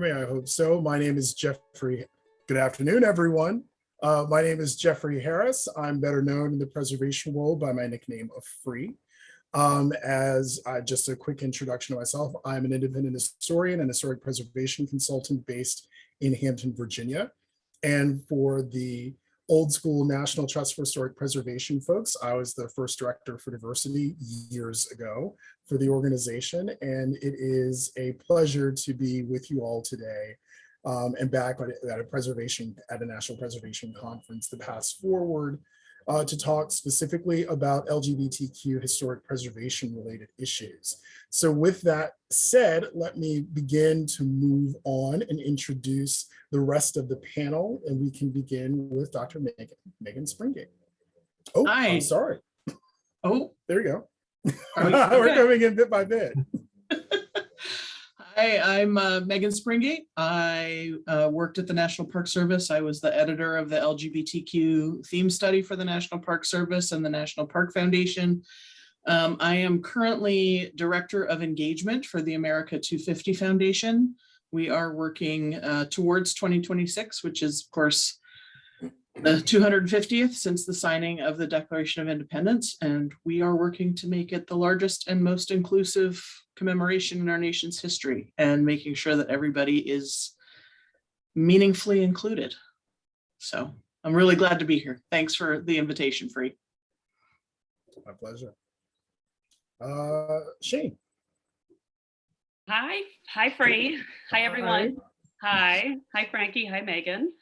me? I hope so. My name is Jeffrey. Good afternoon, everyone. Uh, my name is Jeffrey Harris. I'm better known in the preservation world by my nickname of Free. Um, as uh, just a quick introduction to myself, I'm an independent historian and historic preservation consultant based in Hampton, Virginia. And for the old school National Trust for Historic Preservation folks, I was the first director for diversity years ago for the organization. And it is a pleasure to be with you all today um, and back at, a preservation, at a national preservation conference, the PastForward, uh, to talk specifically about LGBTQ historic preservation related issues. So with that said, let me begin to move on and introduce the rest of the panel and we can begin with Dr. Megan, Megan Springate. Oh, Hi. I'm sorry. Oh, There you go. We're coming in bit by bit. Hi, I'm uh, Megan Springate. I uh, worked at the National Park Service. I was the editor of the LGBTQ theme study for the National Park Service and the National Park Foundation. Um, I am currently Director of Engagement for the America 250 Foundation. We are working uh, towards 2026, which is, of course, the 250th since the signing of the Declaration of Independence, and we are working to make it the largest and most inclusive commemoration in our nation's history and making sure that everybody is meaningfully included. So I'm really glad to be here. Thanks for the invitation, Free. My pleasure. Uh, Shayne. Hi, hi Free. Hi everyone. Hi, hi Frankie. Hi Megan.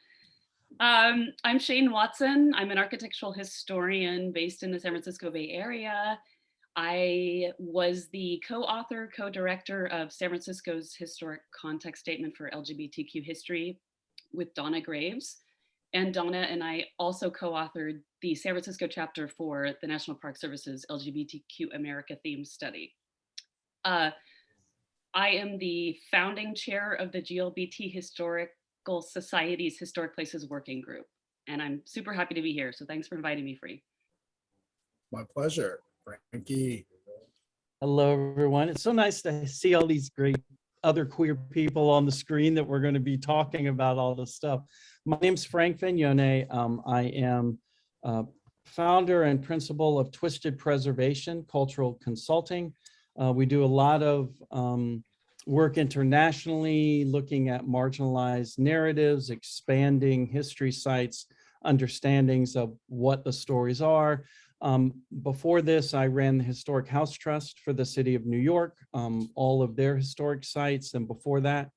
Um, I'm Shayne Watson. I'm an architectural historian based in the San Francisco Bay Area. I was the co-author, co-director of San Francisco's historic context statement for LGBTQ history with Donna Graves. And Donna and I also co-authored the San Francisco chapter for the National Park Service's LGBTQ America theme study. Uh, I am the founding chair of the GLBT Historical Society's Historic Places Working Group, and I'm super happy to be here. So thanks for inviting me, Free. My pleasure. Frankie. Hello, everyone. It's so nice to see all these great other queer people on the screen that we're going to be talking about all this stuff. My name's Frank Vagnone. Um, I am uh, founder and principal of Twisted Preservation Cultural Consulting. Uh, we do a lot of um, work internationally, looking at marginalized narratives, expanding history sites, understandings of what the stories are, um, before this, I ran the Historic House Trust for the city of New York, um, all of their historic sites. And before that,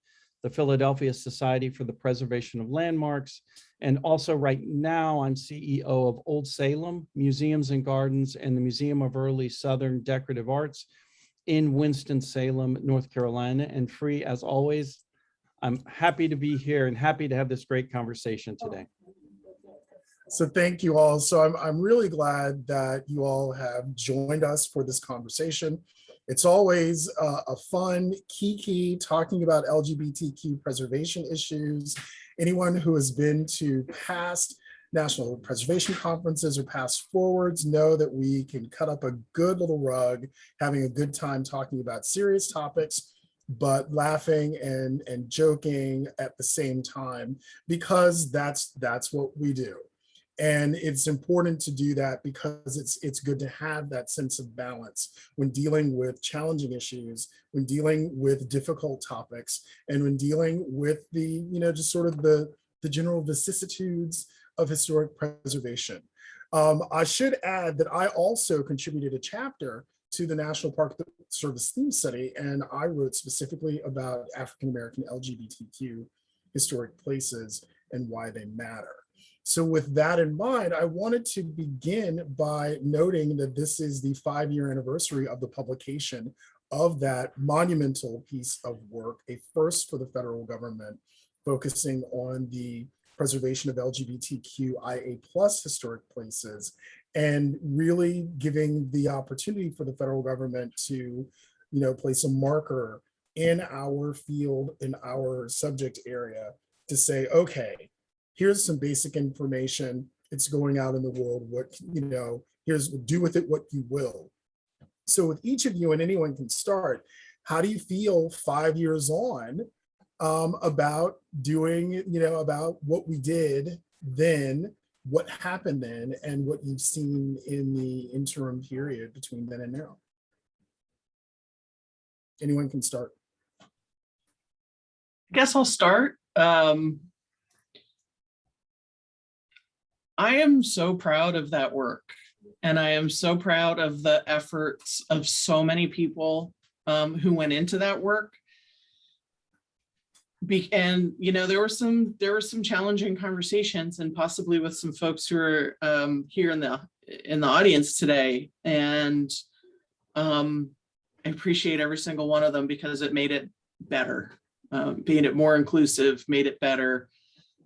the Philadelphia Society for the Preservation of Landmarks. And also right now, I'm CEO of Old Salem Museums and Gardens and the Museum of Early Southern Decorative Arts in Winston-Salem, North Carolina. And free as always, I'm happy to be here and happy to have this great conversation today. So thank you all. So I'm, I'm really glad that you all have joined us for this conversation. It's always uh, a fun kiki talking about LGBTQ preservation issues. Anyone who has been to past national preservation conferences or past forwards know that we can cut up a good little rug, having a good time talking about serious topics, but laughing and, and joking at the same time, because that's, that's what we do. And it's important to do that because it's it's good to have that sense of balance when dealing with challenging issues, when dealing with difficult topics, and when dealing with the, you know, just sort of the, the general vicissitudes of historic preservation. Um, I should add that I also contributed a chapter to the National Park Service theme study, and I wrote specifically about African-American LGBTQ historic places and why they matter. So with that in mind, I wanted to begin by noting that this is the five-year anniversary of the publication of that monumental piece of work, a first for the federal government, focusing on the preservation of LGBTQIA plus historic places, and really giving the opportunity for the federal government to, you know, place a marker in our field, in our subject area to say, okay, here's some basic information. It's going out in the world. What, you know, here's do with it what you will. So with each of you and anyone can start, how do you feel five years on um, about doing, you know, about what we did then, what happened then, and what you've seen in the interim period between then and now. Anyone can start. I guess I'll start. Um, I am so proud of that work. And I am so proud of the efforts of so many people um, who went into that work. Be, and, you know, there were some, there were some challenging conversations and possibly with some folks who are um, here in the, in the audience today. And um, I appreciate every single one of them because it made it better um, being it more inclusive, made it better.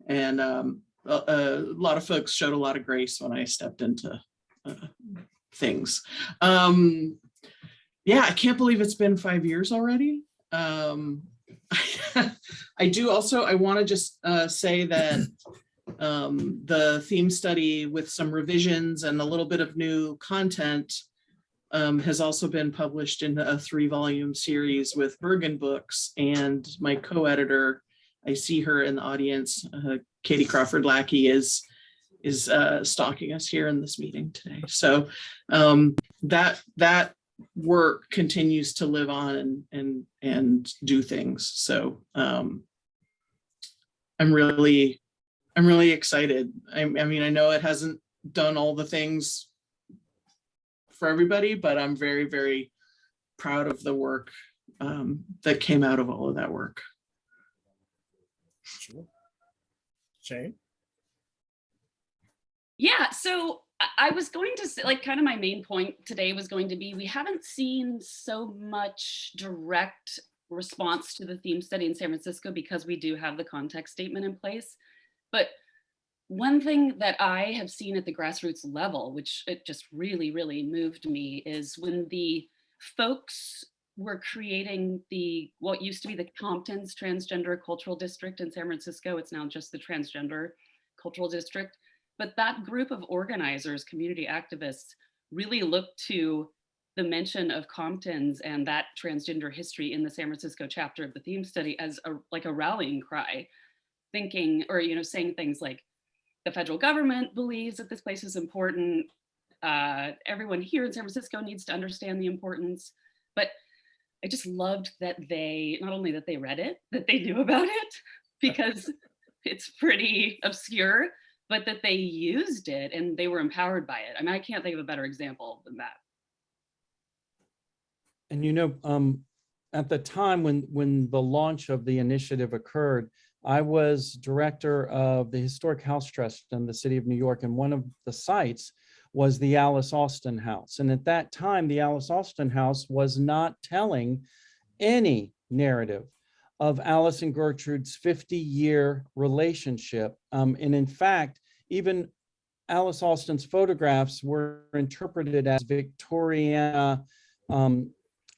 And um, a, lot of folks showed a lot of grace when I stepped into uh, things. Um, yeah, I can't believe it's been five years already. Um, I do also, I want to just uh, say that um, the theme study with some revisions and a little bit of new content um, has also been published in a three volume series with Berghahn Books and my co-editor, I see her in the audience, uh, Katie Crawford Lackey is, is uh, stalking us here in this meeting today. So um, that, that work continues to live on and, and, and do things. So um, I'm really, I'm really excited. I, I mean, I know it hasn't done all the things for everybody, but I'm very, very proud of the work um, that came out of all of that work. Sure. Shayne? Yeah, so I- was going to say, like, kind of my main point today was going to be, we haven't seen so much direct response to the theme study in San Francisco because we do have the context statement in place. But one thing that I have seen at the grassroots level, which it just really, really moved me, is when the folks were creating the what used to be the Compton's Transgender Cultural District in San Francisco. It's now just the Transgender Cultural District. But that group of organizers, community activists, really looked to the mention of Compton's and that transgender history in the San Francisco chapter of the theme study as a like a rallying cry, thinking or you know saying things like the federal government believes that this place is important. Uh, everyone here in San Francisco needs to understand the importance. But I just loved that they, not only that they read it, that they knew about it, because it's pretty obscure, but that they used it and they were empowered by it. I mean, I can't think of a better example than that. And you know, um, at the time when, when the launch of the initiative occurred, I was director of the Historic House Trust in the city of New York, and one of the sites was the Alice Austen House. And at that time, the Alice Austen House was not telling any narrative of Alice and Gertrude's 50-year relationship. Um, and in fact, even Alice Austen's photographs were interpreted as Victoriana um,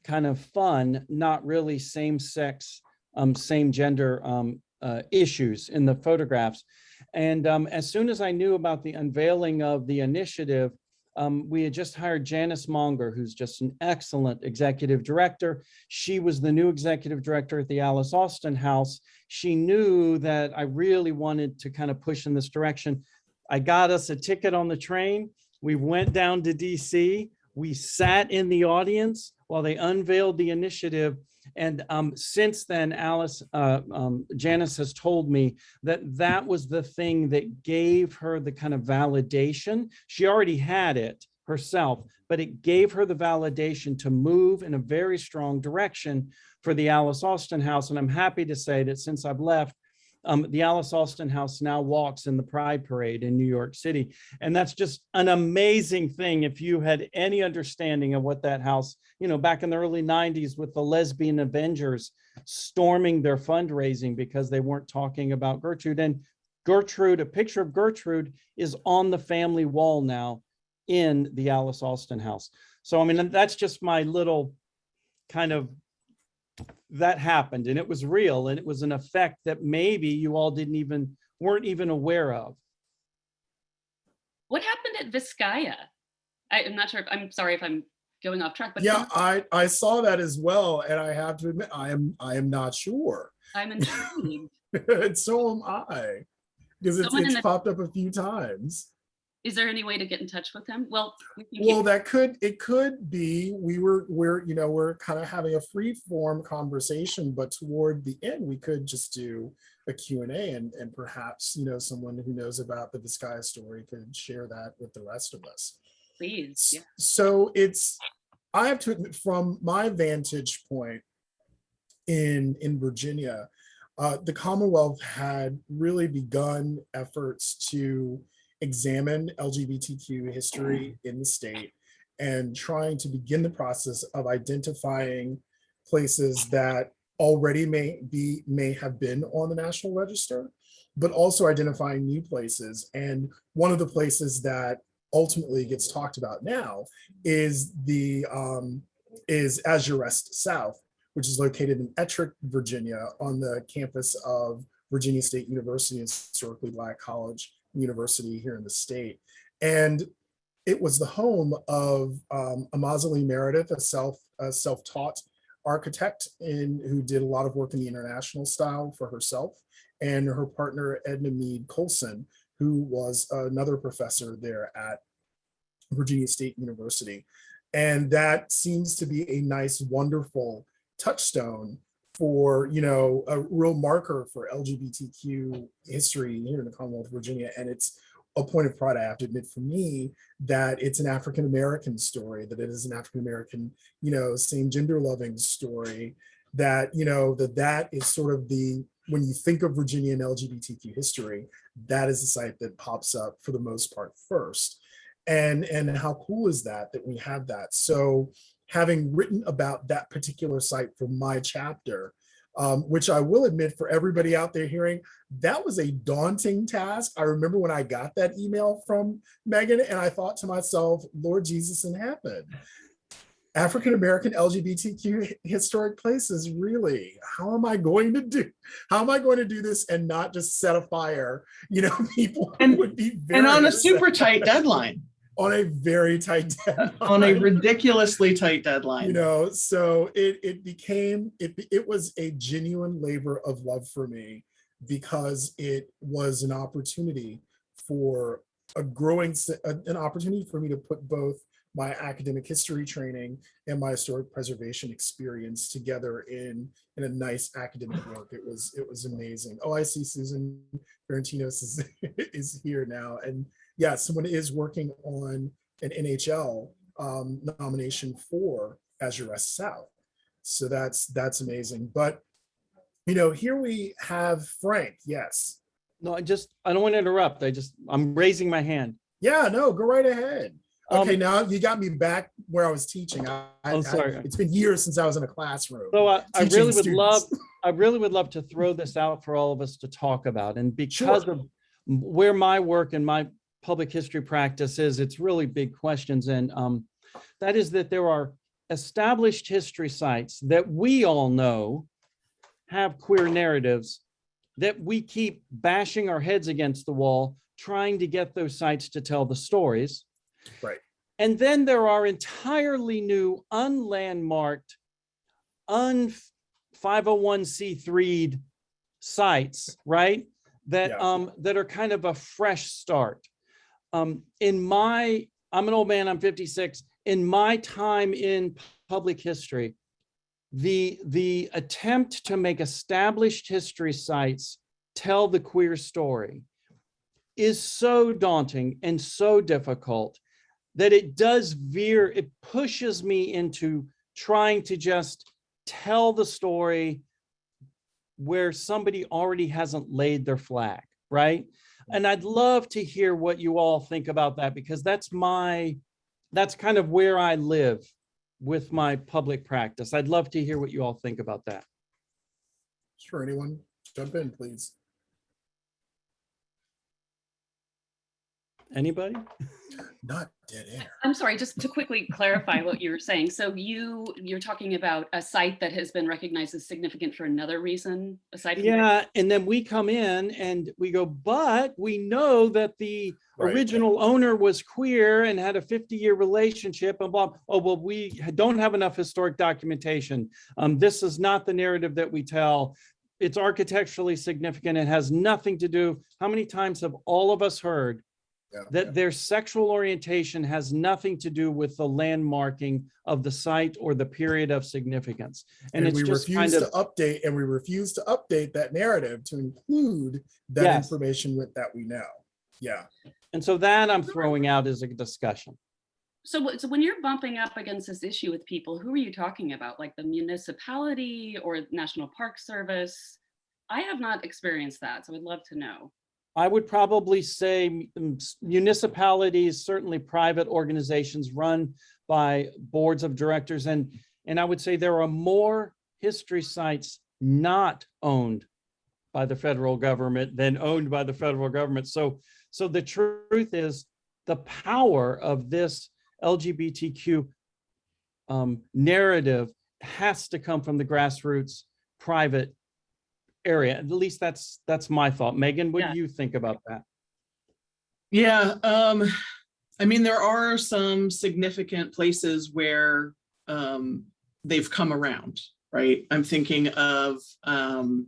kind of fun, not really same-sex, um, same gender um, uh, issues in the photographs. And um, as soon as I knew about the unveiling of the initiative, um, we had just hired Janice Monger, who's just an excellent executive director. She was the new executive director at the Alice Austen House. She knew that I really wanted to kind of push in this direction. I got us a ticket on the train. We went down to DC. We sat in the audience while they unveiled the initiative. And um, since then, Alice, uh, um, Janice has told me that that was the thing that gave her the kind of validation. She already had it herself, but it gave her the validation to move in a very strong direction for the Alice Austen House. And I'm happy to say that since I've left, um, the Alice Austen House now walks in the Pride Parade in New York City. And that's just an amazing thing. If you had any understanding of what that house, you know, back in the early 90s with the lesbian Avengers storming their fundraising because they weren't talking about Gertrude. And Gertrude, a picture of Gertrude is on the family wall now in the Alice Austen House. So, I mean, that's just my little kind of that happened and it was real and it was an effect that maybe you all didn't even weren't even aware of. What happened at Vizcaya? I, am not sure if, I'm sorry if I'm going off track, but Yeah, I, I saw that as well, and I have to admit, I am, I am not sure. I'm intrigued. And so am I. Because it's, it's popped up a few times. Is there any way to get in touch with him? Well, we Well, that could, it could be, we were, we're, you know, we're kind of having a free form conversation, but toward the end, we could just do a Q and A and, and perhaps, you know, someone who knows about the Vizcaya story could share that with the rest of us. please, yeah. So it's, I have to admit, from my vantage point in, in Virginia, uh, the Commonwealth had really begun efforts to examine LGBTQ history in the state and trying to begin the process of identifying places that already may be, may have been on the National Register, but also identifying new places. And one of the places that ultimately gets talked about now is the um, is Azurest South, which is located in Ettrick, Virginia, on the campus of Virginia State University, historically Black College University here in the state. And it was the home of um, Amaza Lee Meredith, a self a self-taught architect in who did a lot of work in the international style for herself, and her partner Edna Meade Colson, who was another professor there at Virginia State University. And that seems to be a nice, wonderful touchstone for, you know, a real marker for LGBTQ history here in the Commonwealth of Virginia. And it's a point of pride, I have to admit, for me, that it's an African-American story, that it is an African-American, you know, same gender loving story, that, you know, that that is sort of the, when you think of Virginia and LGBTQ history, that is the site that pops up for the most part first. And, and how cool is that, that we have that? So having written about that particular site for my chapter, um, which I will admit for everybody out there hearing, that was a daunting task. I remember when I got that email from Megan and I thought to myself, Lord Jesus in heaven, African-American LGBTQ historic places, really? How am I going to do, how am I going to do this and not just set a fire? You know, people And- would be very And on a super tight deadline, on a very tight deadline. on a ridiculously tight deadline. you know so it it became it it was a genuine labor of love for me because it was an opportunity for a growing an opportunity for me to put both my academic history training and my historic preservation experience together in in a nice academic work it was it was amazing oh i see susan Ferentinos is is here now and yeah someone is working on an nhl um, nomination for Azurest South. So that's that's amazing. But you know, here we have Frank. Yes. No, I just, I don't want to interrupt. I just, I'm raising my hand. Yeah, no, go right ahead. Okay, Um, now you got me back where I was teaching. I, I- Oh, I- sorry. it's been years since I was in a classroom. So I, I teaching really would love. I really would love to throw this out for all of us to talk about. And because Sure. of where my work and my public history practices, it's really big questions. And um, that is that there are established history sites that we all know have queer narratives that we keep bashing our heads against the wall, trying to get those sites to tell the stories. Right. And then there are entirely new unlandmarked, un 501c3 sites, right? That Yeah. um that are kind of a fresh start. Um, in my, I'm an old man, I'm 56. In my time in public history, the the attempt to make established history sites tell the queer story is so daunting and so difficult that it does veer, it pushes me into trying to just tell the story where somebody already hasn't laid their flag, right? And I'd love to hear what you all think about that because that's my, that's kind of where I live with my public practice. I'd love to hear what you all think about that. Sure, anyone jump in, please. Anybody? Not dead air. I'm sorry, just to quickly clarify what you were saying. So you, you're talking about a site that has been recognized as significant for another reason aside from. Yeah, and then we come in and we go, but we know that the Right. original owner was queer and had a 50-year relationship and blah. Oh, well, we don't have enough historic documentation. Um, this is not the narrative that we tell. It's architecturally significant. It has nothing to do. How many times have all of us heard Yeah. that their sexual orientation has nothing to do with the landmarking of the site or the period of significance? And And it's we just refuse kind to of, update, and we refuse to update that narrative to include that Yes. information with that we know. Yeah, and so that I'm throwing out as a discussion. So, so when you're bumping up against this issue with people, who are you talking about? Like the municipality or National Park Service? I have not experienced that, so I'd love to know. I would probably say municipalities, certainly private organizations run by boards of directors and, and I would say there are more history sites not owned by the federal government than owned by the federal government. So, so the truth is the power of this LGBTQ um, narrative has to come from the grassroots private area. At least that's, that's my thought. Megan, what Yeah. do you think about that? Yeah, um, I mean, there are some significant places where um they've come around, right? I'm thinking of um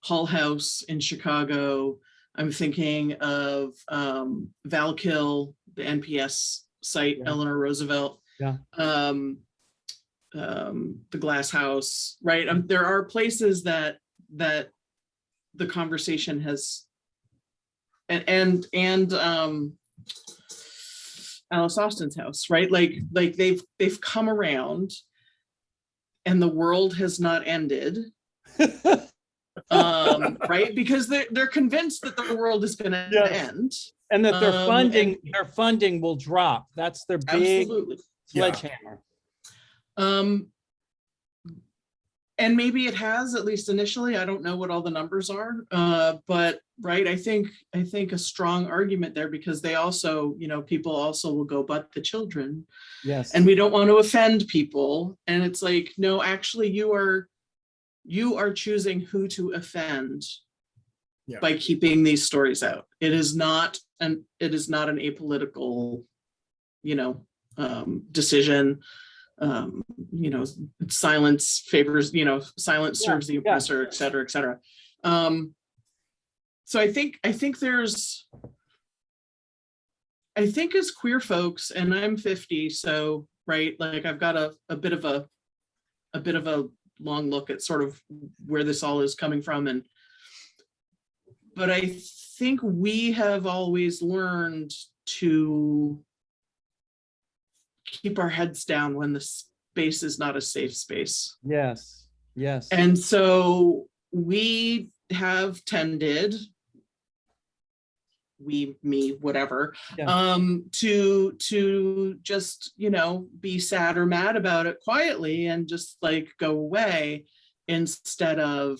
Hull House in Chicago. I'm thinking of um Val-Kill, the NPS site, Yeah. Eleanor Roosevelt. Yeah. Um, um, the Glass House, right? Um, there are places that that the conversation has and and and um Alice Austen's house, right? Like like they've they've come around and the world has not ended. Um, right? Because they're they're convinced that the world is gonna Yes. end. And that their Um, funding, their funding will drop. That's their big Absolutely. Yeah. sledgehammer. Um, and maybe it has, at least initially, I don't know what all the numbers are, uh, but, right, I think, I think a strong argument there because they also, you know, people also will go, but the children, Yes. and we don't want to offend people. And it's like, no, actually you are, you are choosing who to offend Yeah. by keeping these stories out. It is not, an it is not an apolitical, you know, um, decision. Um, you know, silence favors, you know, silence Yeah, serves the yeah. oppressor, et cetera, et cetera. Um, so I think, I think there's, I think as queer folks, and I'm 50, so, right, like I've got a, a bit of a, a bit of a long look at sort of where this all is coming from and but I think we have always learned to keep our heads down when the space is not a safe space. Yes, yes. And so we have tended, we, me, whatever, Yeah. um, to, to just, you know, be sad or mad about it quietly and just like go away instead of,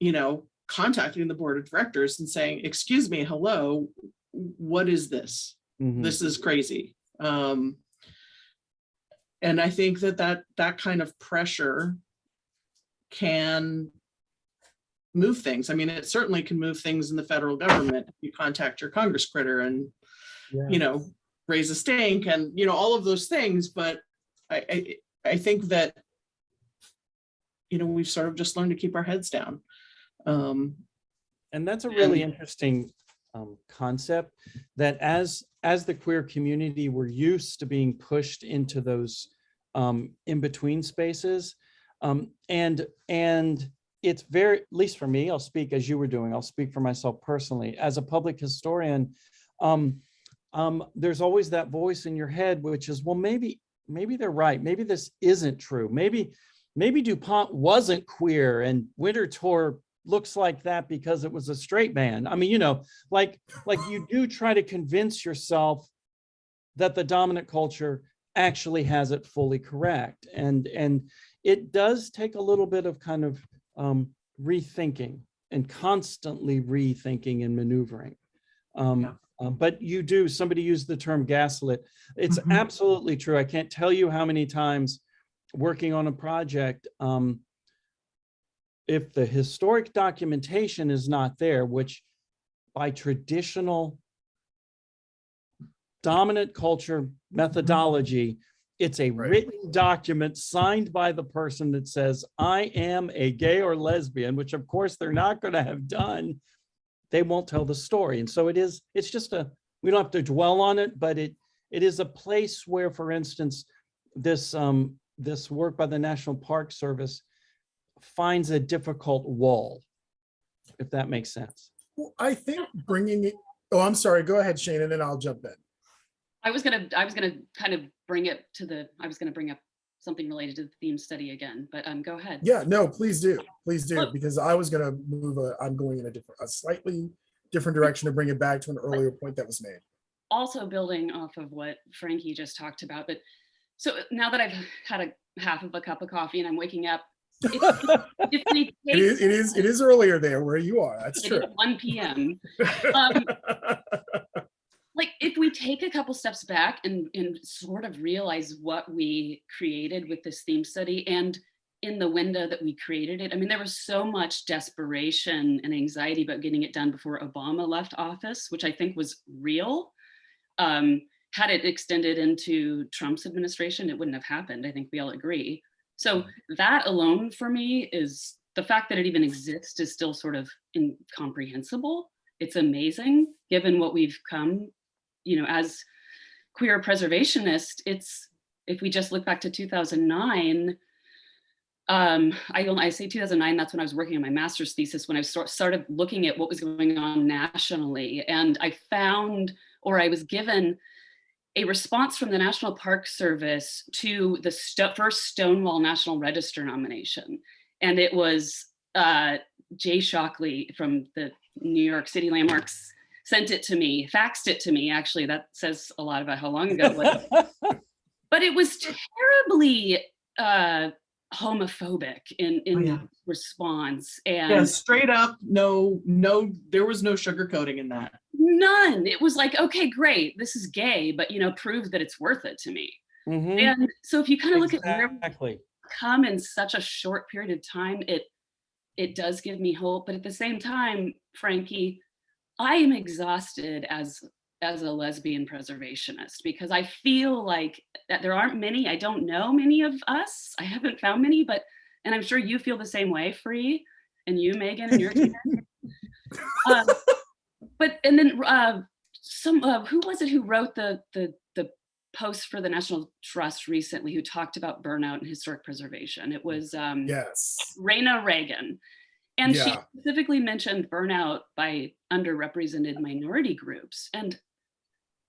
you know, contacting the board of directors and saying, excuse me, hello, what is this? Mhm. this is crazy. Um, and I think that that, that kind of pressure can move things. I mean, it certainly can move things in the federal government. You contact your Congress critter and, Yeah. you know, raise a stink and, you know, all of those things, but I, I, I think that, you know, we've sort of just learned to keep our heads down. Um, And that's a really and- interesting um, concept that as, as the queer community, we're used to being pushed into those um, in-between spaces. Um, and, and it's very, at least for me, I'll speak as you were doing, I'll speak for myself personally, as a public historian, um, um, there's always that voice in your head, which is, well, maybe, maybe they're right. Maybe this isn't true. Maybe, maybe DuPont wasn't queer and Winterthur looks like that because it was a straight man. I mean, you know, like, like you do try to convince yourself that the dominant culture actually has it fully correct. And, and it does take a little bit of kind of um, rethinking and constantly rethinking and maneuvering. Um, Yeah. Um, but you do, somebody used the term gaslit. It's Mhm. absolutely true. I can't tell you how many times working on a project, um, if the historic documentation is not there, which by traditional dominant culture methodology, it's a Right. written document signed by the person that says, I am a gay or lesbian, which of course they're not going to have done. They won't tell the story. And so it is, it's just a, we don't have to dwell on it, but it, it is a place where, for instance, this, um, this work by the National Park Service finds a difficult wall, if that makes sense. Well, I think bringing it, oh, I'm sorry, go ahead, Shayne, and then I'll jump in. I was gonna, I was gonna kind of bring it to the, I was gonna bring up something related to the theme study again, but um, go ahead. Yeah, no, please do, please do, because I was gonna move, a- I'm going in a different, a slightly different direction to bring it back to an earlier point that was made. also building off of what Frankie just talked about, but so now that I've had a half of a cup of coffee and I'm waking up, if, if we It is, it is, it is earlier there where you are, that's true. 1 p.m. Um, like if we take a couple steps back and, and sort of realize what we created with this theme study and in the window that we created it, I mean, there was so much desperation and anxiety about getting it done before Obama left office, which I think was real. Um, had it extended into Trump's administration, it wouldn't have happened. I think we all agree. So that alone for me is the fact that it even exists is still sort of incomprehensible. It's amazing given what we've come, you know, as queer preservationists, it's, if we just look back to 2009, um, I, I say 2009, that's when I was working on my master's thesis, when I start, started looking at what was going on nationally. And I found, or I was given a response from the National Park Service to the sto- first Stonewall National Register nomination. And it was uh, Jay Shockley from the New York City Landmarks sent it to me, faxed it to me. Actually, that says a lot about how long ago it was. but it was terribly uh, homophobic in, in Oh, yeah. response. And Yeah, straight up, no, no, there was no sugarcoating in that. None. It was like, okay, great, this is gay, but you know, prove that it's worth it to me. Mhm, And so if you kind of look at where Exactly. come in such a short period of time, it it does give me hope. But at the same time, Frankie, I am exhausted as as a lesbian preservationist because I feel like that there aren't many. I don't know many of us. I haven't found many, but and I'm sure you feel the same way, Free, and you, Megan, and your team. um, but and then uh, some uh, who was it who wrote the the the post for the National Trust recently who talked about burnout and historic preservation? It was um, Yes, Raina Regan. And she specifically mentioned burnout by underrepresented minority groups. And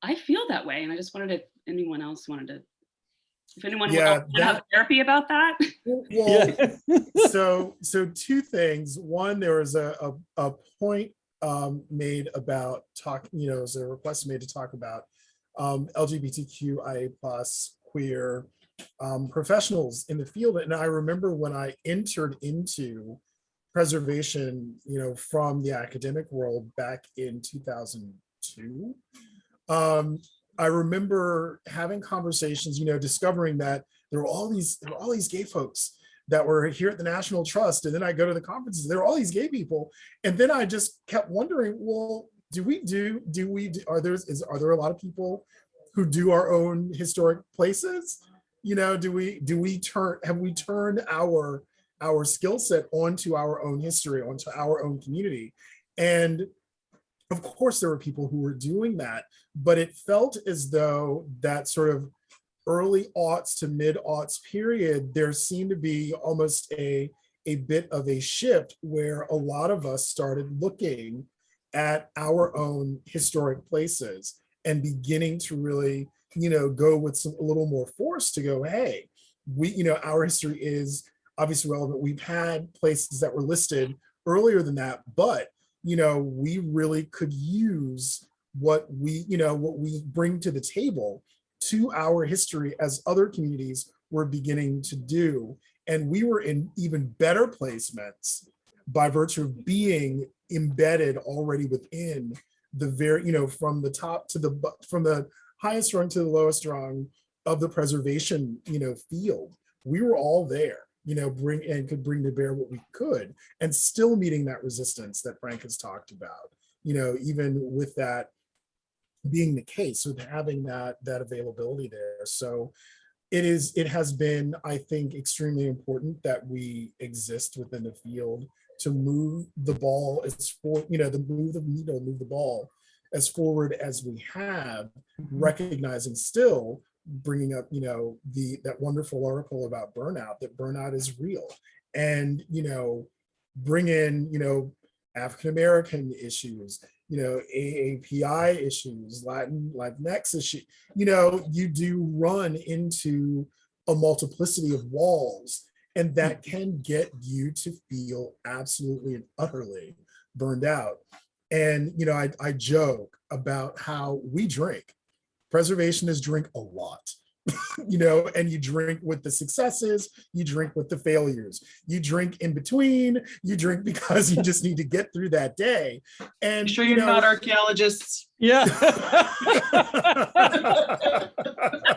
I feel that way. And I just wanted to, anyone else wanted to, if anyone Yeah, would to have that- therapy about that. well, Yeah. so so two things one there was a a, a point um made about talk you know was a request made to talk about um lgbtqia plus queer um professionals in the field? And i remember when i entered into preservation you know from the academic world back in 2002 um i remember having conversations you know discovering that there were all these there were all these gay folks that were here at the National Trust. And then I go to the conferences, there are all these gay people. And then I just kept wondering, well, do we do, do we, do- are there, is, are there a lot of people who do our own historic places? You know, do we, do we turn, have we turned our, our skill set onto our own history, onto our own community? And of course, there were people who were doing that, but it felt as though that sort of early aughts to mid aughts period, there seemed to be almost a, a bit of a shift where a lot of us started looking at our own historic places and beginning to really, you know, go with some a little more force to go, hey, we, you know, our history is obviously relevant. We've had places that were listed earlier than that, but you know, we really could use what we, you know, what we bring to the table to our history as other communities were beginning to do. And we were in even better placements by virtue of being embedded already within the very, you know, from the top to the, from the highest rung to the lowest rung of the preservation, you know, field. We were all there, you know, bring and could bring to bear what we could and still meeting that resistance that Frank has talked about, you know, even with that being the case, with having that, that availability there. So it is, it has been, I think, extremely important that we exist within the field to move the ball as for, you know, the move the needle, move the ball as forward as we have, mm-hmm. recognizing still bringing up, you know, the, that wonderful article about burnout, that burnout is real. And, you know, bring in, you know, African-American issues, you know, AAPI issues, Latin, Latinx issue, you know, you do run into a multiplicity of walls and that mm. can get you to feel absolutely and utterly burned out. And, you know, I, I joke about how we drink. Preservationists drink a lot, you know, and you drink with the successes, you drink with the failures, you drink in between, you drink because you just need to get through that day. And Sure you you're not archaeologists? Yeah. That's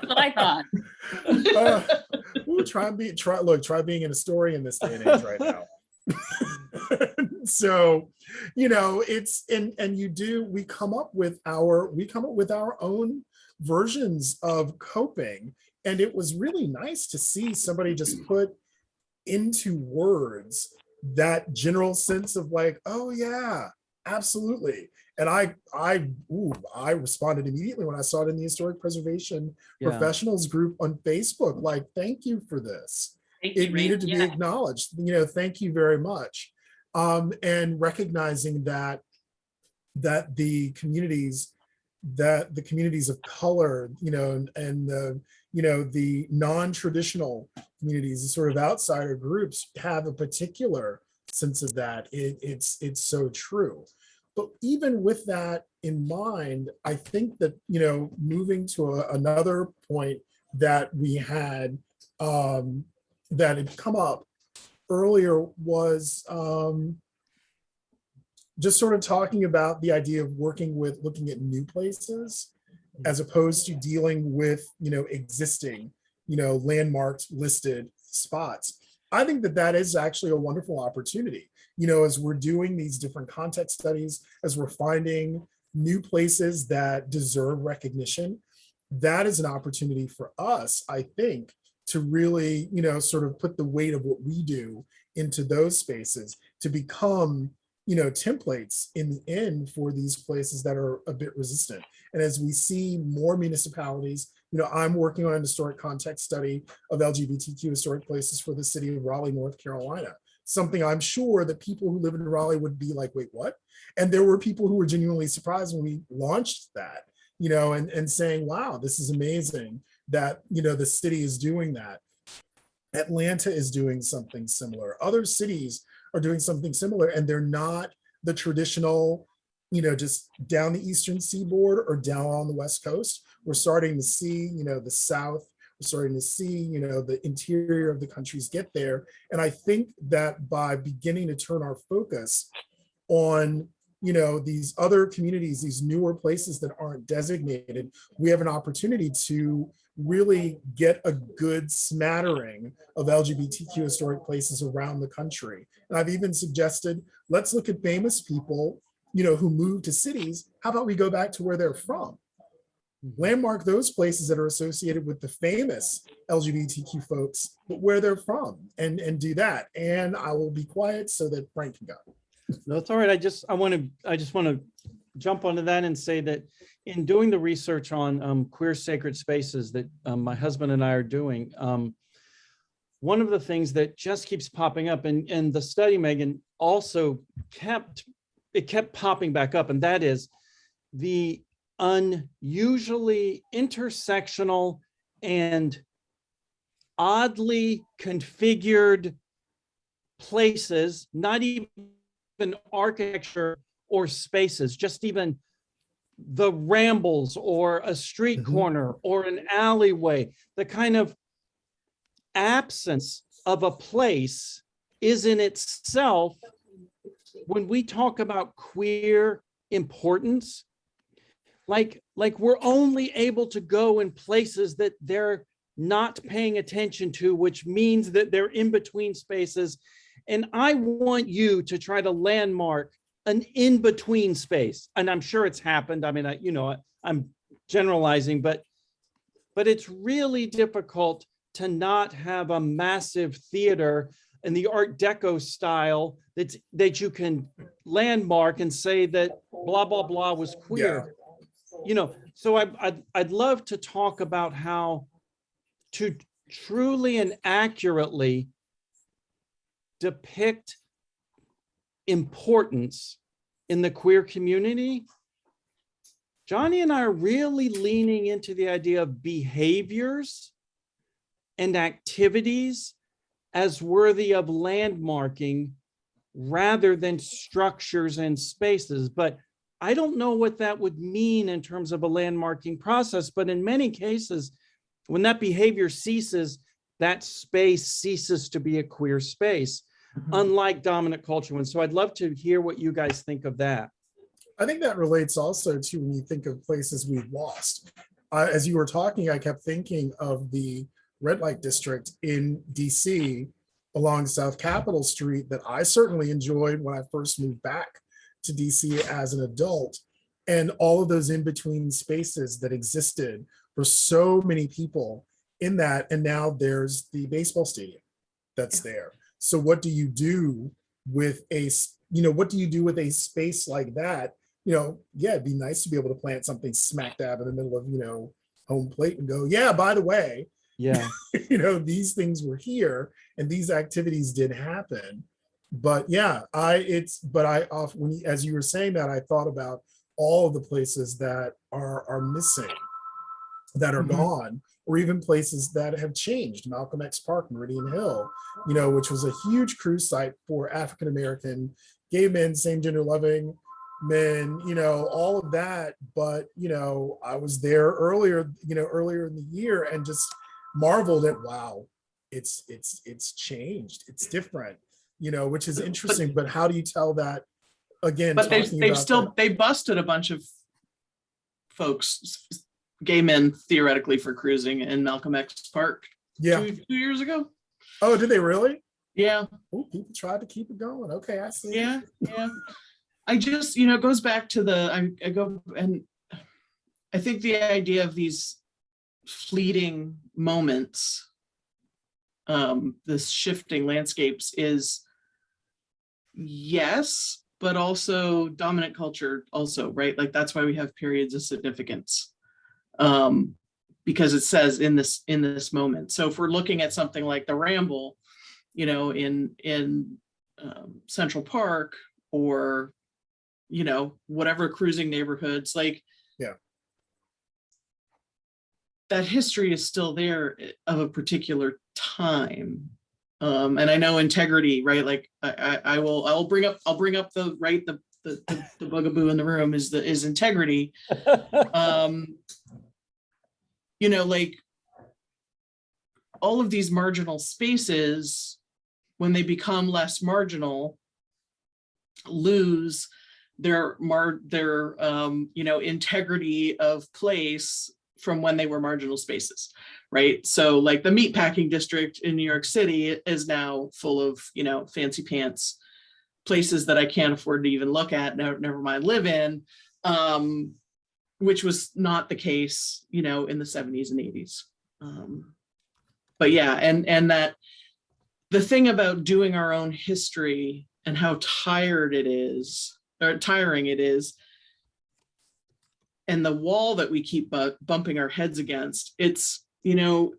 what I thought. uh, ooh, try and be try look try being an historian in this day and age right now so you know it's and and you do we come up with our we come up with our own versions of coping and it was really nice to see somebody just put into words that general sense of like oh yeah absolutely and i i ooh, i responded immediately when i saw it in the historic preservation Yeah. professionals group on Facebook, like, thank you for this. Thank It Ray. needed to be acknowledged, you know, thank you very much. Um, and recognizing that, that the communities, that the communities of color, you know, and- and the, you know, the non-traditional communities, the sort of outsider groups have a particular sense of that. It, it's, it's so true. But even with that in mind, I think that, you know, moving to a- another point that we had, um, that had come up earlier was, um, just sort of talking about the idea of working with, looking at new places as opposed to dealing with, you know, existing, you know, landmarked listed spots. I think that that is actually a wonderful opportunity you know, as we're doing these different context studies, as we're finding new places that deserve recognition, that is an opportunity for us, I think, to really, you know, sort of put the weight of what we do into those spaces to become, you know, templates in the end for these places that are a bit resistant. And as we see more municipalities, you know, I'm working on an historic context study of LGBTQ historic places for the city of Raleigh, North Carolina something I'm sure that people who live in Raleigh would be like, wait, what? And there were people who were genuinely surprised when we launched that, you know, and, and saying, wow, this is amazing that, you know, the city is doing that. Atlanta is doing something similar. Other cities are doing something similar and they're not the traditional, you know, just down the eastern seaboard or down on the west coast. We're starting to see, you know, the South we're starting to see, you know, the interior of the countries get there. And I think that by beginning to turn our focus on, you know, these other communities, these newer places that aren't designated, we have an opportunity to really get a good smattering of LGBTQ historic places around the country. And I've even suggested, let's look at famous people, you know, who moved to cities. How about we go back to where they're from? Mm-hmm. landmark those places that are associated with the famous LGBTQ folks, but where they're from and, and do that. And I will be quiet so that Frank can go. No, it's all right. I just, I want to, I just want to jump onto that and say that in doing the research on um, queer sacred spaces that um, my husband and I are doing, um, one of the things that just keeps popping up and, and the study, Megan, also kept, it kept popping back up, and that is the unusually intersectional and oddly configured places, not even architecture or spaces, just even the rambles or a street Mhm. corner or an alleyway, the kind of absence of a place is in itself, when we talk about queer importance. Like, like we're only able to go in places that they're not paying attention to, which means that they're in between spaces. And I want you to try to landmark an in-between space. And I'm sure it's happened. I mean, I, you know, I- I'm generalizing, but, but it's really difficult to not have a massive theater in the Art Deco style that that you can landmark and say that blah, blah, blah was queer. You know, so I, I'd, I'd love to talk about how to truly and accurately depict importance in the queer community. Johnny and I are really leaning into the idea of behaviors and activities as worthy of landmarking rather than structures and spaces. But I don't know what that would mean in terms of a landmarking process, but in many cases, when that behavior ceases, that space ceases to be a queer space, unlike dominant culture ones. So I'd love to hear what you guys think of that. I think that relates also to when you think of places we've lost. Uh, as you were talking, I kept thinking of the red light district in DC along South Capitol Street that I certainly enjoyed when I first moved back to DC as an adult. And all of those in-between spaces that existed for so many people in that. And now there's the baseball stadium that's there. So what do you do with a, you know, what do you do with a space like that? You know, yeah, it'd be nice to be able to plant something smack dab in the middle of, you know, home plate and go, yeah, by the way, Yeah, you know, these things were here and these activities did happen. But yeah, I, it's, but I off, when, as you were saying that, I thought about all of the places that are, are missing, that are Mhm. gone, or even places that have changed, Malcolm X Park, Meridian Hill, you know, which was a huge cruise site for African-American gay men, same gender loving men, you know, all of that. But, you know, I was there earlier, you know, earlier in the year and just marveled at, wow, it's, it's, it's changed. It's different, you know, which is interesting, but how do you tell that? Again, But they've, they've still, that- they busted a bunch of folks, gay men theoretically for cruising in Malcolm X Park yeah. two, two years ago. Oh, did they really? Yeah, Oh, people tried to keep it going. Okay, I see. yeah, yeah. I just, you know, it goes back to the, I, I go and I think the idea of these fleeting moments, um, this shifting landscapes is yes, but also dominant culture also, right? Like that's why we have periods of significance. Um, because it says in this, in this moment. So if we're looking at something like the Ramble, you know, in, in um, Central Park or, you know, whatever cruising neighborhoods, like. Yeah. That history is still there of a particular time. Um, and I know integrity, right? Like I, I, I will, I'll bring up, I'll bring up the, right, the, the, the- the bugaboo in the room is the, is integrity. Um, you know, like all of these marginal spaces, when they become less marginal, lose their mar, their, um, you know, integrity of place from when they were marginal spaces, right? So like the meatpacking district in New York City is now full of, you know, fancy pants places that I can't afford to even look at, never, mind live in, um, which was not the case, you know, in the seventies and eighties. Um, but yeah, and, and that the thing about doing our own history and how tired it is, or tiring it is, and the wall that we keep bu- bumping our heads against, it's, you know,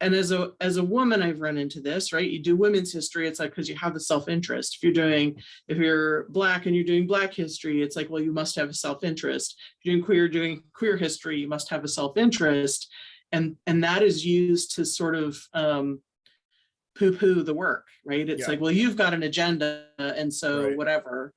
and as a as a woman, I've run into this, right? You do women's history, it's like because you have the self-interest. If you're doing, if you're black and you're doing black history, it's like, well, you must have a self-interest. If you're doing queer, doing queer history, you must have a self-interest. And and that is used to sort of um poo-poo the work, right? It's Yeah. like, well, you've got an agenda, and so Right. whatever.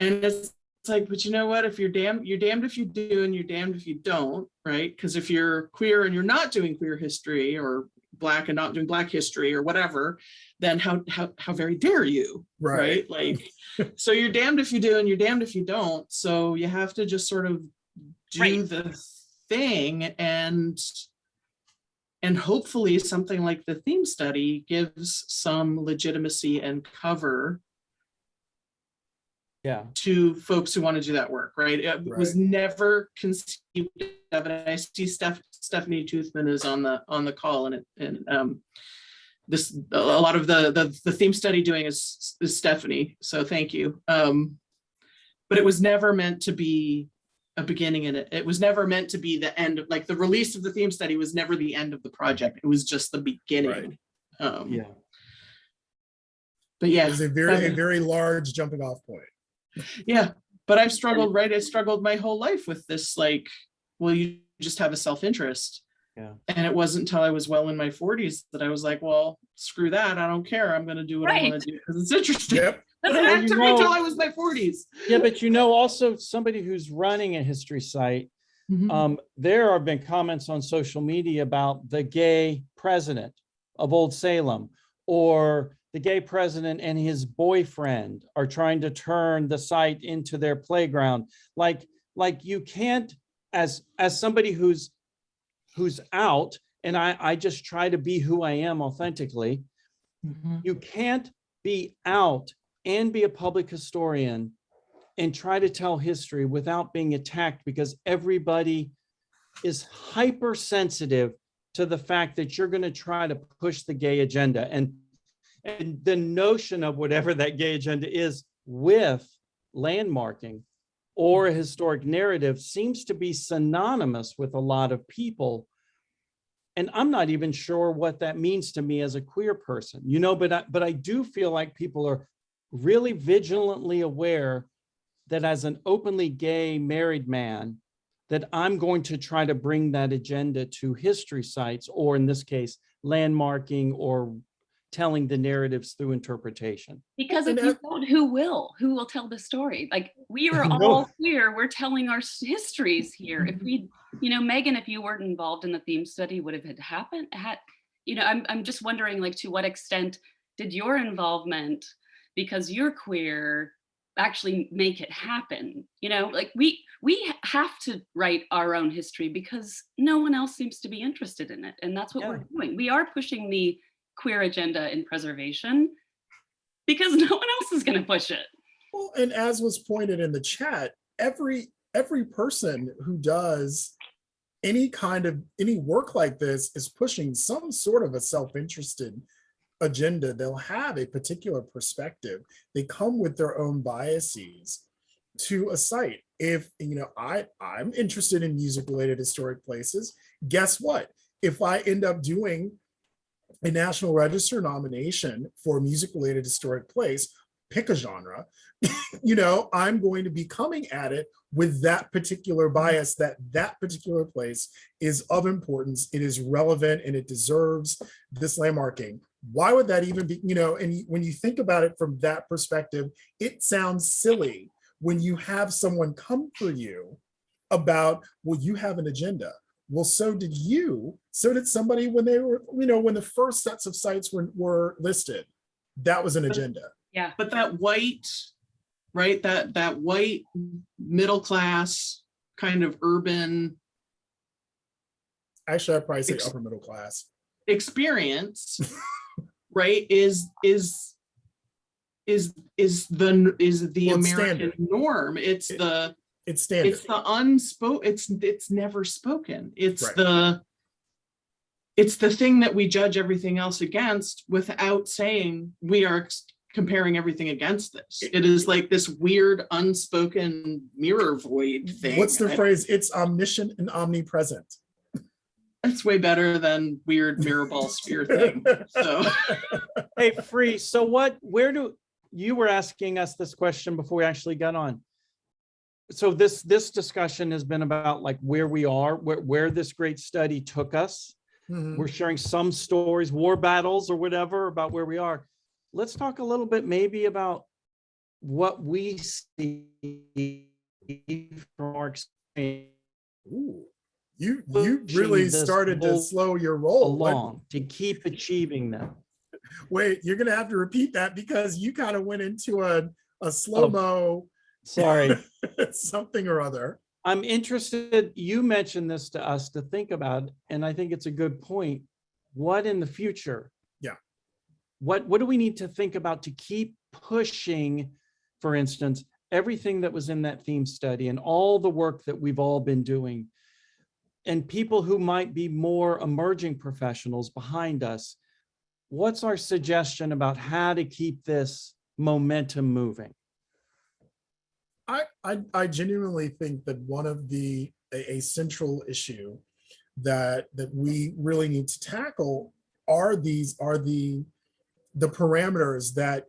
And it's it's like, but you know what? If you're damned, you're damned if you do and you're damned if you don't, right? Because if you're queer and you're not doing queer history or black and not doing black history or whatever, then how, how, how very dare you? Right. right? Like, so you're damned if you do and you're damned if you don't. So you have to just sort of do Right. the thing and and hopefully something like the theme study gives some legitimacy and cover Yeah, to folks who want to do that work, right? It was never conceived of, and I see Steph, Stephanie Toothman is on the, on the call and it, and, um, this, a lot of the, the, the theme study doing is, is Stephanie, so thank you. Um, but it was never meant to be a beginning in it. It was never meant to be the end of, like, the release of the theme study was never the end of the project. It was just the beginning. Um, yeah. but yeah. It's a very, a very large jumping off point. Yeah, but I've struggled, right? I struggled my whole life with this, like, well, you just have a self-interest. Yeah. And it wasn't until I was well in my forties that I was like, well, screw that. I don't care. I'm gonna do what I wanna do because it's interesting. Yep. But That's it right. you took me till I was my forties. Yeah, but you know, also somebody who's running a history site, Mm-hmm. um, there have been comments on social media about the gay president of Old Salem or the gay president and his boyfriend are trying to turn the site into their playground. Like, like you can't, as, as somebody who's, who's out, and I, I just try to be who I am authentically, mm-hmm. you can't be out and be a public historian and try to tell history without being attacked because everybody is hypersensitive to the fact that you're going to try to push the gay agenda and and the notion of whatever that gay agenda is with landmarking or a historic narrative seems to be synonymous with a lot of people. And I'm not even sure what that means to me as a queer person, you know, but I, but I do feel like people are really vigilantly aware that as an openly gay married man, that I'm going to try to bring that agenda to history sites, or in this case, landmarking or telling the narratives through interpretation. Because if you don't, who will? Who will tell the story? Like we are No. all queer. We're telling our histories here. If mm-hmm. we, you know, Megan, if you weren't involved in the theme study, would have had happened? Had, you know, I'm I'm just wondering, like, to what extent did your involvement, because you're queer, actually make it happen? You know, like we we have to write our own history because no one else seems to be interested in it, and that's what we're doing. We are pushing the queer agenda in preservation because no one else is going to push it. Well, and as was pointed in the chat, every every person who does any kind of any work like this is pushing some sort of a self-interested agenda. They'll have a particular perspective. They come with their own biases to a site. If you know, I I'm interested in music related historic places. Guess what? If I end up doing a National Register nomination for a music related historic place, pick a genre, you know, I'm going to be coming at it with that particular bias that that particular place is of importance, it is relevant and it deserves this landmarking. Why would that even be, you know, and when you think about it from that perspective, it sounds silly when you have someone come for you about, well, you have an agenda. Well, so did you. So did somebody when they were, you know, when the first sets of sites were, were listed. That was an agenda. Yeah. But that white, right, that, that white, middle class, kind of urban Actually, I'd probably say upper middle class. experience, right, is, is, is, is the, is the Well, American standard. norm. It's It- the, It's standard. it's the unspoken, it's, it's never spoken. It's Right. the, it's the thing that we judge everything else against without saying we are comparing everything against this. It is like this weird unspoken mirror void thing. What's the I- phrase? It's omniscient and omnipresent. It's way better than weird mirror ball sphere thing. So, Hey, Free, so what, where do, you were asking us this question before we actually got on. So this, this discussion has been about like where we are, where, where this great study took us. Mhm. We're sharing some stories, war battles or whatever about where we are. Let's talk a little bit maybe about what we see from our experience. Ooh, You, you really started to slow your roll. What- along to keep achieving them. Wait, you're gonna have to repeat that because you kind of went into a, a slow-mo Sorry. something or other. I'm interested, you mentioned this to us to think about, and I think it's a good point. What in the future? Yeah. What, what do we need to think about to keep pushing, for instance, everything that was in that theme study and all the work that we've all been doing? And people who might be more emerging professionals behind us, what's our suggestion about how to keep this momentum moving? I, I, I genuinely think that one of the, a, a central issue that, that we really need to tackle are these, are the, the parameters that,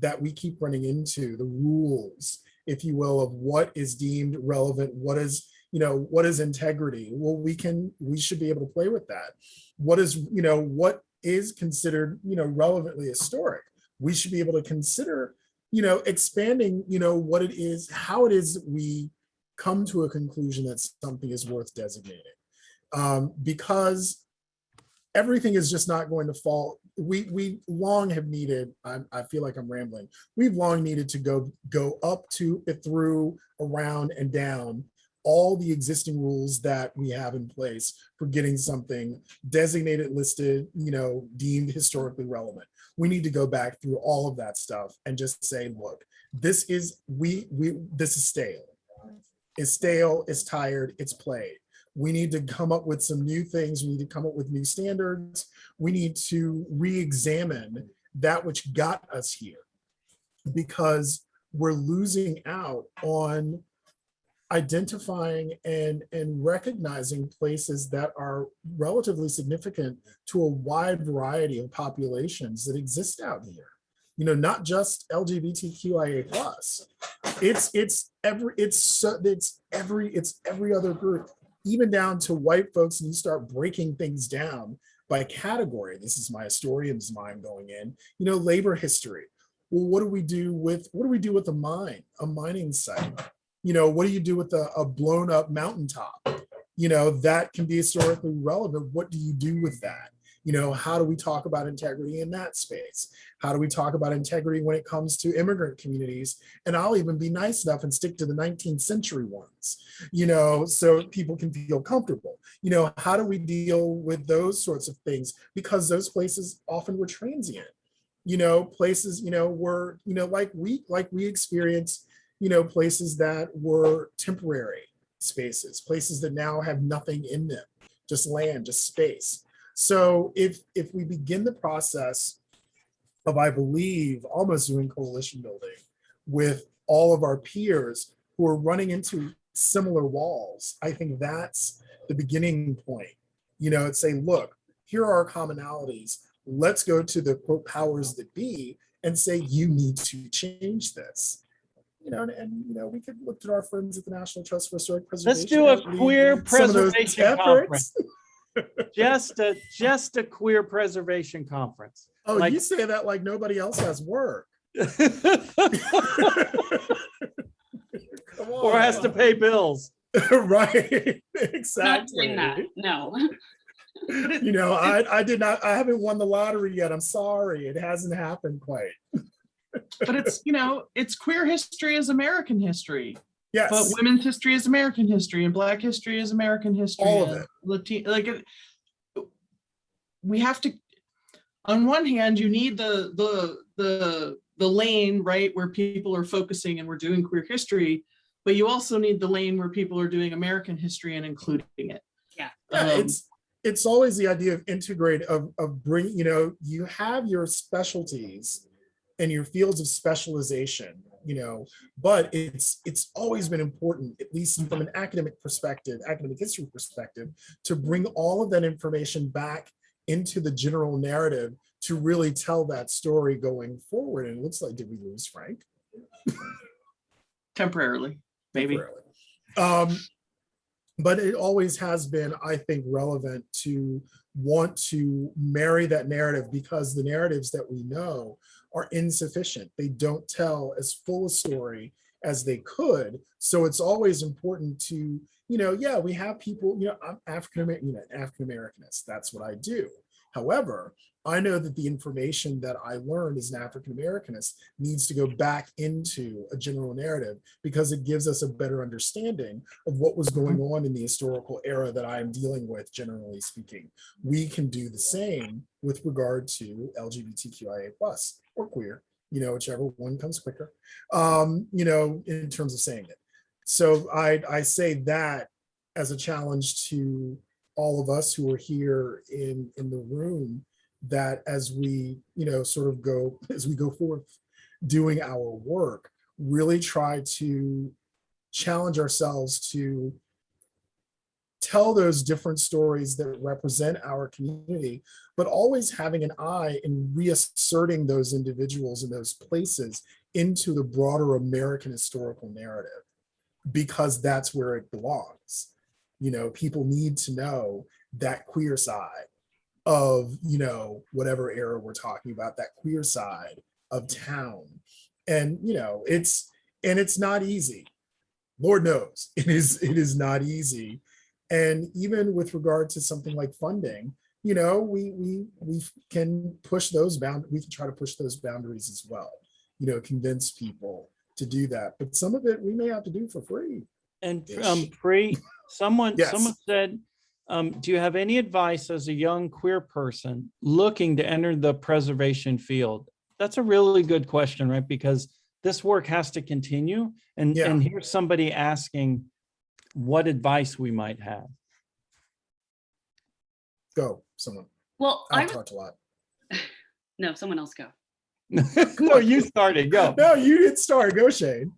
that we keep running into, the rules, if you will, of what is deemed relevant, what is, you know, what is integrity? Well, we can, we should be able to play with that. What is, you know, what is considered, you know, relevantly historic? We should be able to consider you know, expanding, you know, what it is, how it is we come to a conclusion that something is worth designating. Um, because everything is just not going to fall. We we long have needed, I, I feel like I'm rambling, we've long needed to go go up to, it through, around and down all the existing rules that we have in place for getting something designated, listed, you know, deemed historically relevant we need to go back through all of that stuff and just say, look, this is, we, we, this is stale. It's stale, it's tired, it's played. We need to come up with some new things. We need to come up with new standards. We need to re-examine that which got us here because we're losing out on identifying and, and recognizing places that are relatively significant to a wide variety of populations that exist out here. You know, not just LGBTQIA plus. It's it's every it's it's every it's every other group, even down to white folks, and you start breaking things down by category. This is my historian's mind going in, you know, labor history. Well, what do we do with what do we do with a mine, a mining site? You know, what do you do with a, a blown up mountaintop? You know, that can be historically relevant. What do you do with that? You know, how do we talk about integrity in that space? How do we talk about integrity when it comes to immigrant communities? And I'll even be nice enough and stick to the 19th century ones, you know, so people can feel comfortable. You know, how do we deal with those sorts of things? Because those places often were transient. You know, places, you know, were, you know, like we like we experience you know, places that were temporary spaces, places that now have nothing in them, just land, just space. So if if we begin the process of, I believe, almost doing coalition building with all of our peers who are running into similar walls, I think that's the beginning point. You know, and say, look, here are our commonalities. Let's go to the quote powers that be and say, you need to change this you know, and, and, you know, we could look to our friends at the National Trust for Historic Preservation. Let's do a queer some of those preservation conference. Just a, just a queer preservation conference. Oh, Like- you say that like nobody else has work. Come Or has to pay bills. right, Exactly. Not exactly. doing that, no. You know, I, I did not, I haven't won the lottery yet. I'm sorry. It hasn't happened quite. But it's, you know, it's queer history is American history, Yes. but women's history is American history and black history is American history. All of it. Latino, like it- we have to, on one hand, you need the, the, the, the lane, right, where people are focusing and we're doing queer history, but you also need the lane where people are doing American history and including it. Yeah. Yeah, Um, it's, it's always the idea of integrate, of, of bring, you know, you have your specialties and your fields of specialization, you know, but it's, it's always been important, at least from an academic perspective, academic history perspective, to bring all of that information back into the general narrative to really tell that story going forward. And it looks like, did we lose Frank? temporarily, maybe. temporarily. Um, but it always has been, I think, relevant to want to marry that narrative because the narratives that we know are insufficient. They don't tell as full a story as they could. So it's always important to, you know, yeah, we have people, you know, I'm African American, you know, African Americanist. That's what I do. However, I know that the information that I learned as an African Americanist needs to go back into a general narrative because it gives us a better understanding of what was going mm-hmm. on in the historical era that I am dealing with, generally speaking. We can do the same with regard to LGBTQIA plus or queer, you know, whichever one comes quicker, um, you know, in terms of saying it. So I, I say that as a challenge to all of us who are here in, in the room that as we, you know, sort of go, as we go forth doing our work, really try to challenge ourselves to tell those different stories that represent our community, but always having an eye in reasserting those individuals and those places into the broader American historical narrative, because that's where it belongs. You know, people need to know that queer side of, you know, whatever era we're talking about, that queer side of town. And, you know, it's, and it's not easy. Lord knows it is, it is not easy. And even with regard to something like funding, you know, we, we, we can push those bound, we can try to push those boundaries as well, you know, convince people to do that. But some of it we may have to do for free. And um, pre, someone, Yes. someone said, um, do you have any advice as a young queer person looking to enter the preservation field? That's a really good question, right? Because this work has to continue. And, Yeah. and here's somebody asking what advice we might have. Go, someone. Well, I I've talked a lot. no, someone else go. No, you started, go. No, you did start. Go, Shayne.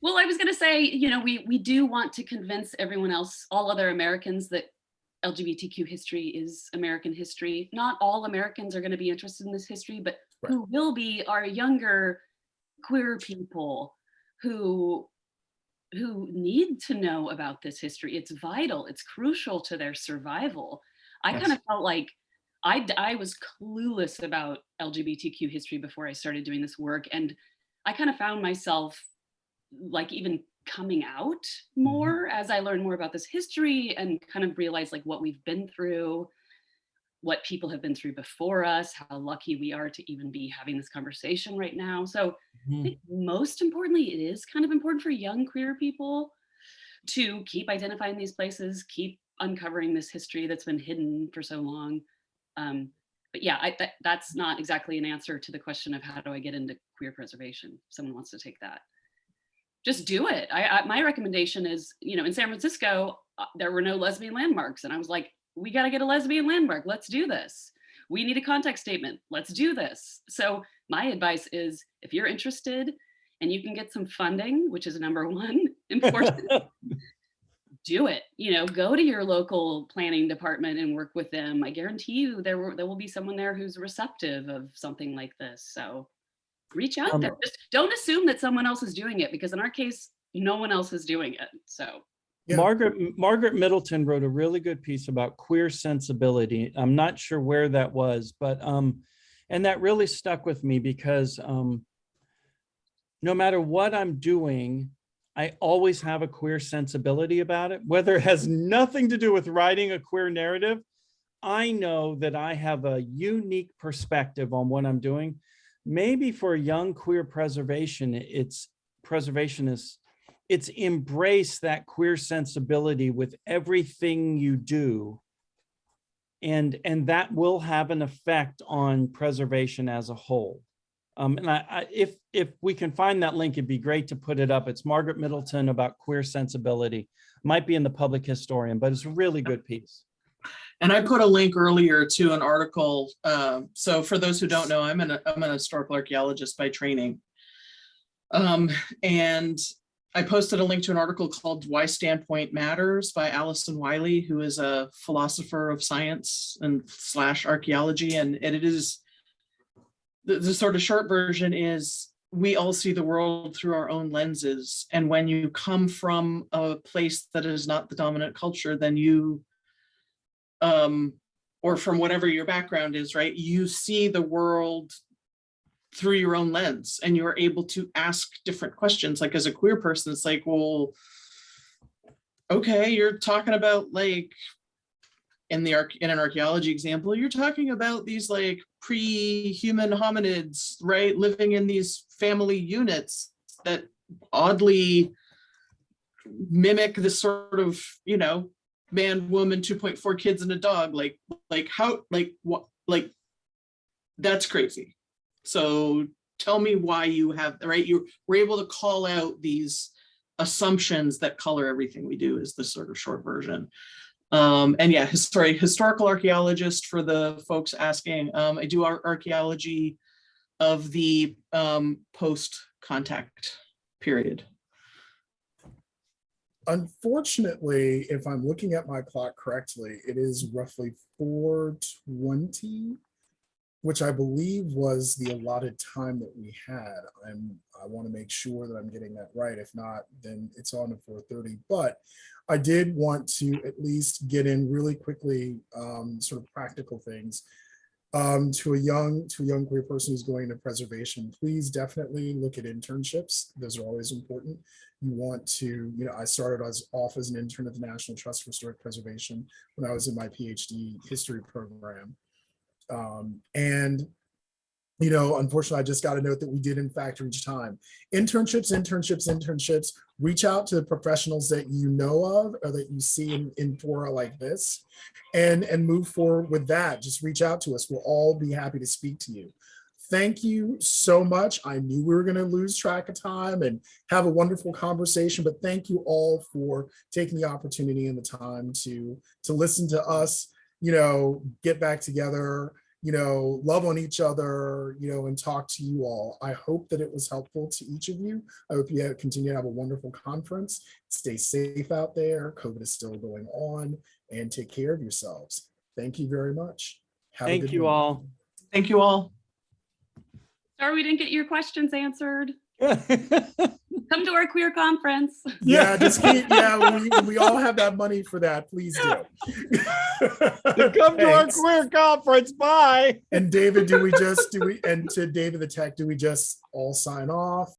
Well, I was going to say, you know, we we do want to convince everyone else, all other Americans, that LGBTQ history is American history. Not all Americans are going to be interested in this history, but Right. who will be are younger queer people who who need to know about this history. It's vital. It's crucial to their survival. I Yes. kind of felt like I, I was clueless about LGBTQ history before I started doing this work, and I kind of found myself like even coming out mm-hmm. more as I learned more about this history and kind of realized like what we've been through, what people have been through before us, how lucky we are to even be having this conversation right now. So I Mhm. think most importantly, it is kind of important for young queer people to keep identifying these places, keep uncovering this history that's been hidden for so long. Um, but yeah, I, that, that's not exactly an answer to the question of how do I get into queer preservation? If Someone wants to take that. Just do it. I, I my recommendation is, you know, in San Francisco, uh, there were no lesbian landmarks, and I was like, we got to get a lesbian landmark. Let's do this. We need a context statement. Let's do this. So my advice is, if you're interested and you can get some funding, which is number one important, do it. You know, go to your local planning department and work with them. I guarantee you there will there will be someone there who's receptive of something like this. So reach out Um, there. Just don't assume that someone else is doing it because in our case, no one else is doing it. So Margaret, Margaret Middleton wrote a really good piece about queer sensibility. I'm not sure where that was, but, um, and that really stuck with me because, um, no matter what I'm doing, I always have a queer sensibility about it, whether it has nothing to do with writing a queer narrative. I know that I have a unique perspective on what I'm doing. Maybe for young queer preservation, it's preservationists, it's embrace that queer sensibility with everything you do. And, and that will have an effect on preservation as a whole. Um, and I, I, if, if we can find that link, it'd be great to put it up. It's Margaret Middleton about queer sensibility. Might be in the public historian, but it's a really good piece. And I put a link earlier to an article. um, So for those who don't know, I'm an, I'm an historical archaeologist by training. Um, And I posted a link to an article called Why Standpoint Matters by Alison Wylie, who is a philosopher of science and slash archaeology. And it is, the, the sort of short version is we all see the world through our own lenses. And when you come from a place that is not the dominant culture, then you um, or from whatever your background is, right? You see the world through your own lens and you're able to ask different questions. Like as a queer person, it's like, well, okay, you're talking about like in the arc in an archaeology example, you're talking about these like pre-human hominids, right? Living in these family units that oddly mimic this sort of, you know, man, woman, 2.4 kids and a dog. Like, like how, like what, like that's crazy. So tell me why you have, right? You were able to call out these assumptions that color everything we do is the sort of short version. Um, and yeah, sorry, historical archaeologist for the folks asking. Um, I do ar- archaeology of the um, post-contact period. Unfortunately, if I'm looking at my clock correctly, it is roughly four twenty, which I believe was the allotted time that we had. I'm, I want to make sure that I'm getting that right. If not, then it's on four thirty. But I did want to at least get in really quickly, um, sort of practical things. Um, to a young, to a young queer person who's going into preservation, please definitely look at internships. Those are always important you want to, you know, I started as off as an intern at the National Trust for Historic Preservation when I was in my PhD history program. Um, and, you know, unfortunately, I just got a note that we did in fact reach time. Internships, internships, internships, reach out to the professionals that you know of or that you see in, in fora like this and, and move forward with that. Just reach out to us. We'll all be happy to speak to you thank you so much. I knew we were going to lose track of time and have a wonderful conversation, but thank you all for taking the opportunity and the time to to listen to us, you know, get back together, you know, love on each other, you know, and talk to you all. I hope that it was helpful to each of you. I hope you continue to have a wonderful conference. Stay safe out there. COVID is still going on and take care of yourselves. Thank you very much. Have a Thank good you one. all. Thank you all. Sorry we didn't get your questions answered. Come Come to our queer conference. Yeah, just keep, yeah, we, we all have that money for that. Please do. Come to our queer conference. Bye. And David, do we just, do we, and to David the tech, do we just all sign off?